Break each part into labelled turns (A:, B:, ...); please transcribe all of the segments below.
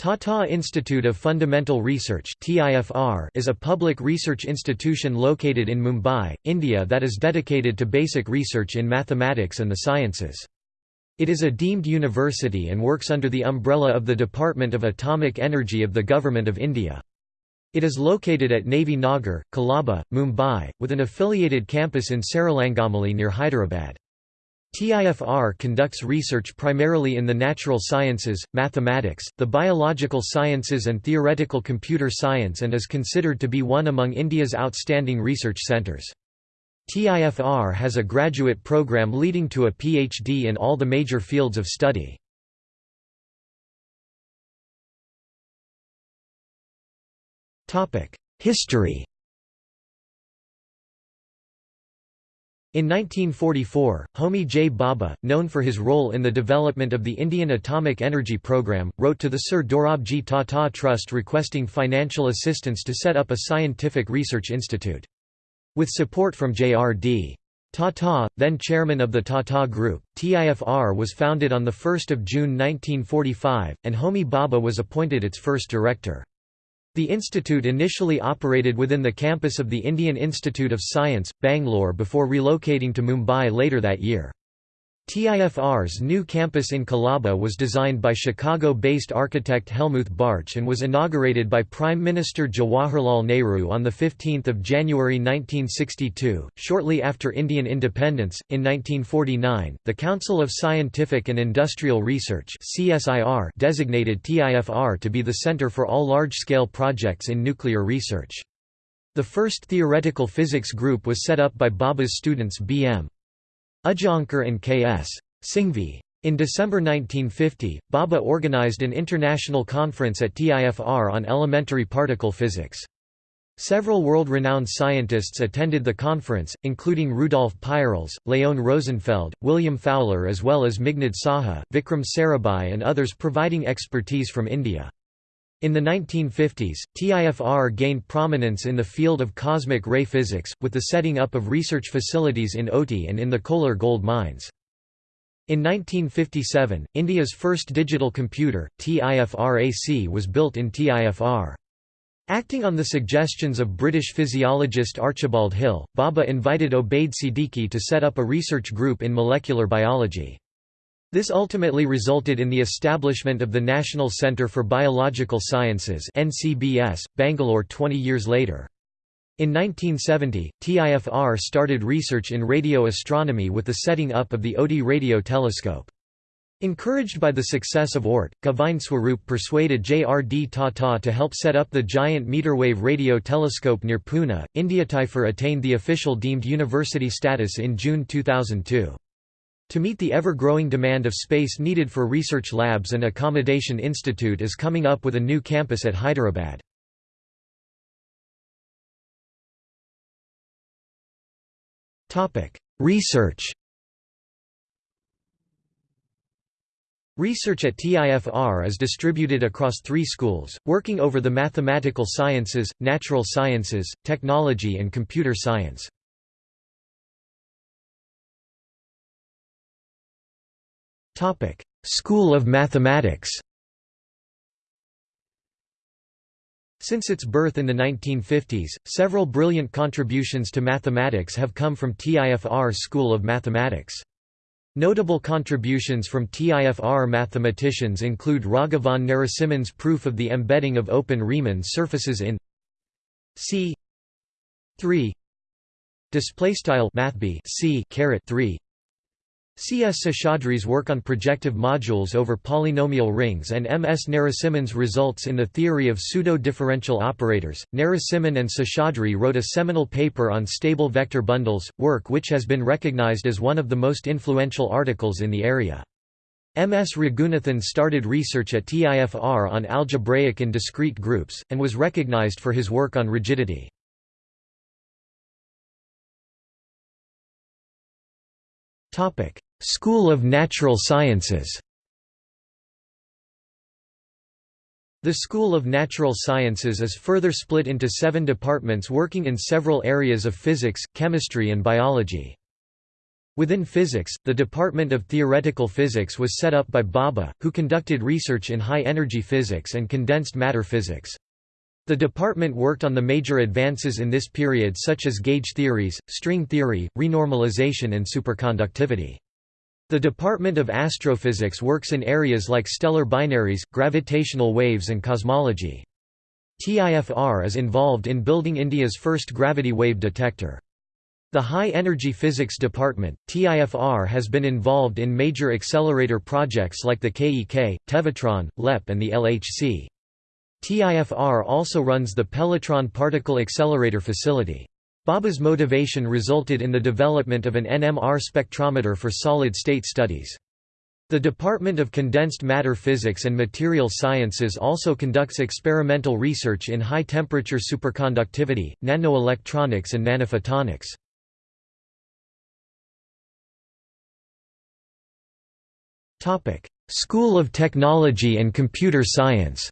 A: Tata Institute of Fundamental Research is a public research institution located in Mumbai, India that is dedicated to basic research in mathematics and the sciences. It is a deemed university and works under the umbrella of the Department of Atomic Energy of the Government of India. It is located at Navy Nagar, Colaba, Mumbai, with an affiliated campus in Serilingampally near Hyderabad. TIFR conducts research primarily in the natural sciences, mathematics, the biological sciences and theoretical computer science and is considered to be one among India's outstanding research centres. TIFR has a graduate program leading to a PhD in all the major fields of study. History In 1944, Homi J. Bhabha, known for his role in the development of the Indian Atomic Energy Program, wrote to the Sir Dorabji Tata Trust requesting financial assistance to set up a scientific research institute. With support from J.R.D. Tata, then chairman of the Tata Group, TIFR was founded on 1 June 1945, and Homi Bhabha was appointed its first director. The institute initially operated within the campus of the Indian Institute of Science, Bangalore before relocating to Mumbai later that year. TIFR's new campus in Colaba was designed by Chicago-based architect Helmuth Bartsch and was inaugurated by Prime Minister Jawaharlal Nehru on 15 January 1962. Shortly after Indian independence, in 1949, the Council of Scientific and Industrial Research designated TIFR to be the center for all large-scale projects in nuclear research. The first theoretical physics group was set up by Bhabha's students B.M. Udgaonkar and K.S. Singhvi. In December 1950, Bhabha organized an international conference at TIFR on elementary particle physics. Several world-renowned scientists attended the conference, including Rudolf Peierls, Leon Rosenfeld, William Fowler as well as Meghnad Saha, Vikram Sarabhai and others providing expertise from India. In the 1950s, TIFR gained prominence in the field of cosmic ray physics, with the setting up of research facilities in Ooty and in the Kolar gold mines. In 1957, India's first digital computer, TIFR-AC was built in TIFR. Acting on the suggestions of British physiologist Archibald Hill, Bhabha invited Obaid Siddiqui to set up a research group in molecular biology. This ultimately resulted in the establishment of the National Centre for Biological Sciences NCBS, Bangalore 20 years later. In 1970, TIFR started research in radio astronomy with the setting up of the Ooty radio telescope. Encouraged by the success of ORT, Swarup persuaded J.R.D. Tata to help set up the giant meterwave radio telescope near Pune. IndiaTIFR attained the official deemed university status in June 2002. To meet the ever-growing demand of space needed for research labs and accommodation institute is coming up with a new campus at Hyderabad. Research Research at TIFR is distributed across three schools, working over the mathematical sciences, natural sciences, technology and computer science. School of Mathematics Since its birth in the 1950s, several brilliant contributions to mathematics have come from TIFR School of Mathematics. Notable contributions from TIFR mathematicians include Raghavan Narasimhan's proof of the embedding of open Riemann surfaces in C 3 display style mathb C caret 3 C. S. Seshadri's work on projective modules over polynomial rings and M. S. Narasimhan's results in the theory of pseudo-differential operators. Narasimhan and Seshadri wrote a seminal paper on stable vector bundles, work which has been recognized as one of the most influential articles in the area. M. S. Raghunathan started research at TIFR on algebraic and discrete groups, and was recognized for his work on rigidity. School of Natural Sciences The School of Natural Sciences is further split into seven departments working in several areas of physics, chemistry and biology. Within physics, the Department of Theoretical Physics was set up by Bhabha, who conducted research in high-energy physics and condensed matter physics. The department worked on the major advances in this period such as gauge theories, string theory, renormalization and superconductivity. The Department of Astrophysics works in areas like stellar binaries, gravitational waves and cosmology. TIFR is involved in building India's first gravity wave detector. The High Energy Physics Department, TIFR has been involved in major accelerator projects like the KEK, Tevatron, LEP and the LHC. TIFR also runs the Pelletron Particle Accelerator Facility. Bhabha's motivation resulted in the development of an NMR spectrometer for solid-state studies. The Department of Condensed Matter Physics and Material Sciences also conducts experimental research in high-temperature superconductivity, nanoelectronics and nanophotonics. School of Technology and Computer Science.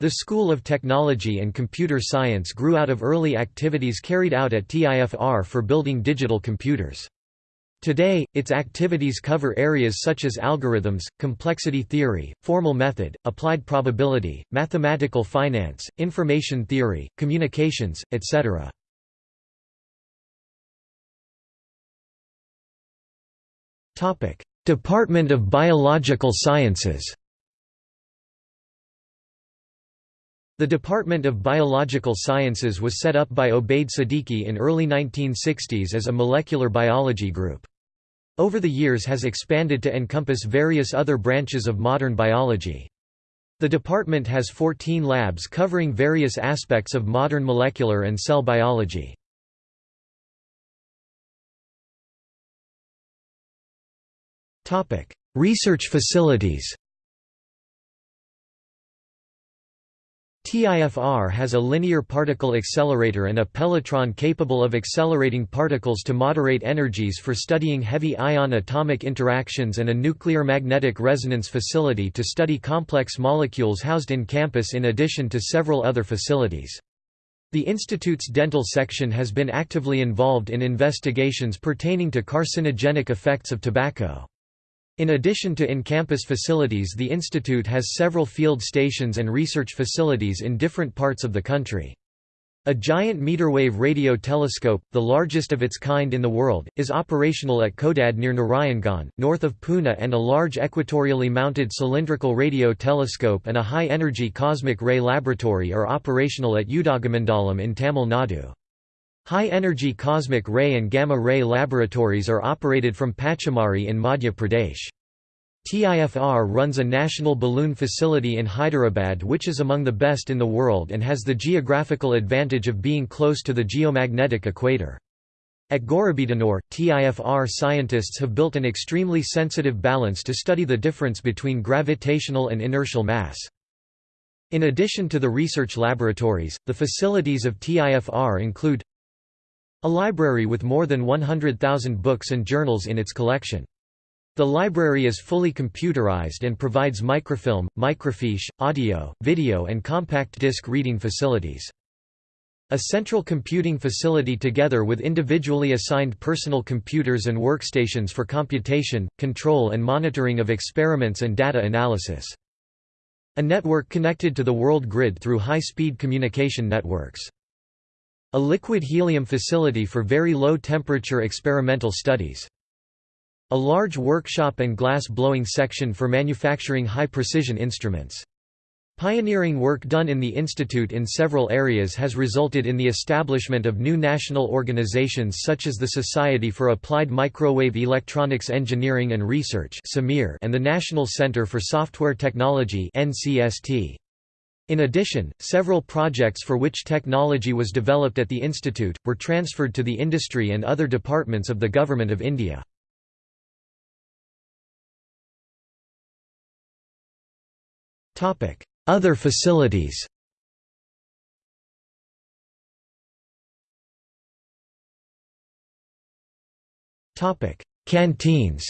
A: The School of Technology and Computer Science grew out of early activities carried out at TIFR for building digital computers. Today, its activities cover areas such as algorithms, complexity theory, formal method, applied probability, mathematical finance, information theory, communications, etc. Department of Biological Sciences The Department of Biological Sciences was set up by Obaid Siddiqui in early 1960s as a molecular biology group. Over the years has expanded to encompass various other branches of modern biology. The department has 14 labs covering various aspects of modern molecular and cell biology. Research facilities TIFR has a linear particle accelerator and a Pelletron capable of accelerating particles to moderate energies for studying heavy ion atomic interactions and a nuclear magnetic resonance facility to study complex molecules housed in campus in addition to several other facilities. The institute's dental section has been actively involved in investigations pertaining to carcinogenic effects of tobacco. In addition to in-campus facilities the institute has several field stations and research facilities in different parts of the country. A giant meterwave radio telescope, the largest of its kind in the world, is operational at Khodad near Narayangaon, north of Pune and a large equatorially mounted cylindrical radio telescope and a high-energy cosmic ray laboratory are operational at Udagamandalam in Tamil Nadu. High-energy cosmic ray and gamma-ray laboratories are operated from Pachmarhi in Madhya Pradesh. TIFR runs a national balloon facility in Hyderabad which is among the best in the world and has the geographical advantage of being close to the geomagnetic equator. At Gauribidanur, TIFR scientists have built an extremely sensitive balance to study the difference between gravitational and inertial mass. In addition to the research laboratories, the facilities of TIFR include a library with more than 100,000 books and journals in its collection. The library is fully computerized and provides microfilm, microfiche, audio, video and compact disc reading facilities. A central computing facility together with individually assigned personal computers and workstations for computation, control and monitoring of experiments and data analysis. A network connected to the world grid through high-speed communication networks. A liquid helium facility for very low temperature experimental studies. A large workshop and glass blowing section for manufacturing high-precision instruments. Pioneering work done in the institute in several areas has resulted in the establishment of new national organizations such as the Society for Applied Microwave Electronics Engineering and Research and the National Center for Software Technology NCST. In addition, several projects for which technology was developed at the institute, were transferred to the industry and other departments of the Government of India. Other facilities Canteens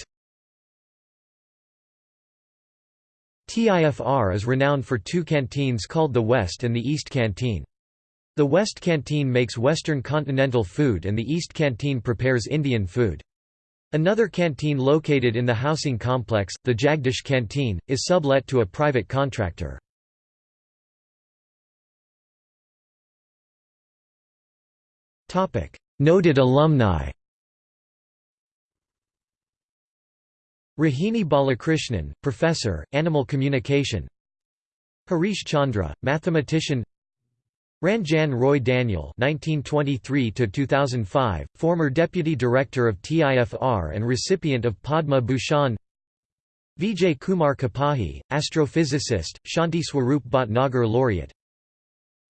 A: TIFR is renowned for two canteens called the West and the East Canteen. The West Canteen makes Western continental food and the East Canteen prepares Indian food. Another canteen located in the housing complex, the Jagdish Canteen, is sublet to a private contractor. Noted alumni Rohini Balakrishnan, Professor, Animal Communication Harish Chandra, Mathematician Ranjan Roy Daniel (1923–2005), former Deputy Director of TIFR and recipient of Padma Bhushan. Vijay Kumar Kapahi, astrophysicist, Shanti Swarup Bhatnagar laureate.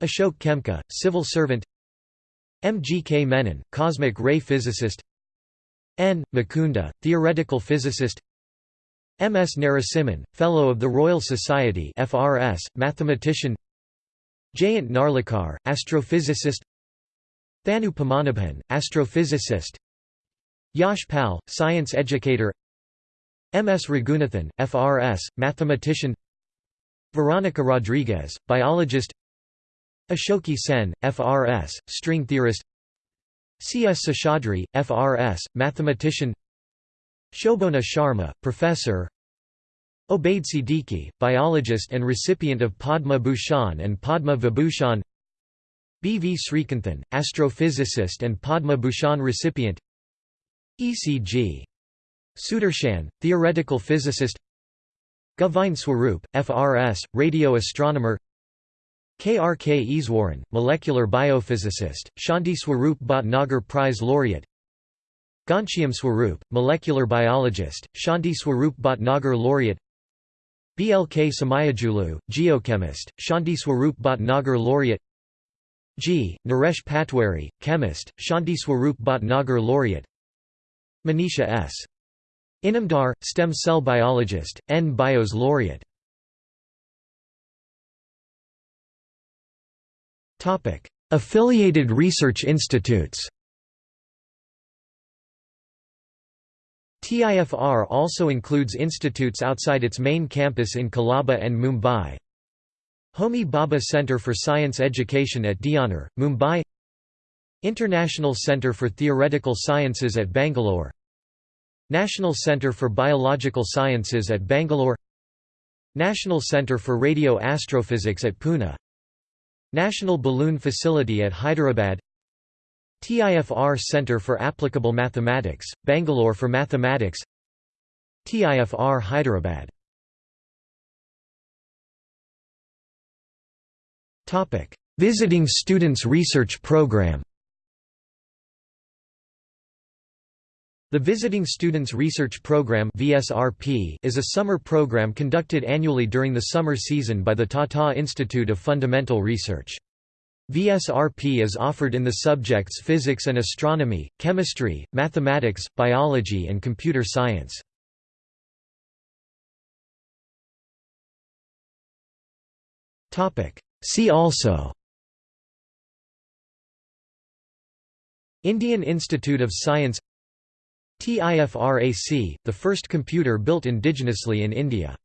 A: Ashok Khemka, civil servant. M. G. K. Menon, cosmic ray physicist. N. Mukunda, theoretical physicist. M. S. Narasimhan, Fellow of the Royal Society FRS, mathematician. Jayant Narlikar, astrophysicist Thanu Padmanabhan, astrophysicist Yash Pal, science educator M. S. Raghunathan, FRS, mathematician Veronica Rodrigues, biologist Ashoke Sen, FRS, string theorist C. S. Seshadri, FRS, mathematician Shobhana Sharma, professor Obaid Siddiqui, biologist and recipient of Padma Bhushan and Padma Vibhushan B. V. Srikanthan, astrophysicist and Padma Bhushan recipient E.C.G. Sudarshan, theoretical physicist Govind Swarup, FRS, radio astronomer K. R. K. Easwaran, molecular biophysicist, Shanti Swarup Bhatnagar Prize laureate Ghanshyam Swarup, molecular biologist, Shanti Swarup Bhatnagar laureate BLK Somayajulu, geochemist, Shanti Swarup Bhatnagar laureate G. Naresh Patwari, chemist, Shanti Swarup Bhatnagar laureate Manisha S. Inamdar, stem cell biologist, N. Bios laureate Affiliated research institutes TIFR also includes institutes outside its main campus in Colaba and Mumbai. Homi Bhabha Centre for Science Education at Deonar, Mumbai. International Centre for Theoretical Sciences at Bangalore. National Centre for Biological Sciences at Bangalore. National Centre for Radio Astrophysics at Pune. National Balloon Facility at Hyderabad TIFR Centre for Applicable Mathematics, Bangalore for Mathematics. TIFR Hyderabad. Visiting Students Research Program. The Visiting Students Research Program is a summer program conducted annually during the summer season by the Tata Institute of Fundamental Research. VSRP is offered in the subjects physics and astronomy, chemistry, mathematics, biology and computer science. See also Indian Institute of Science TIFRAC, the first computer built indigenously in India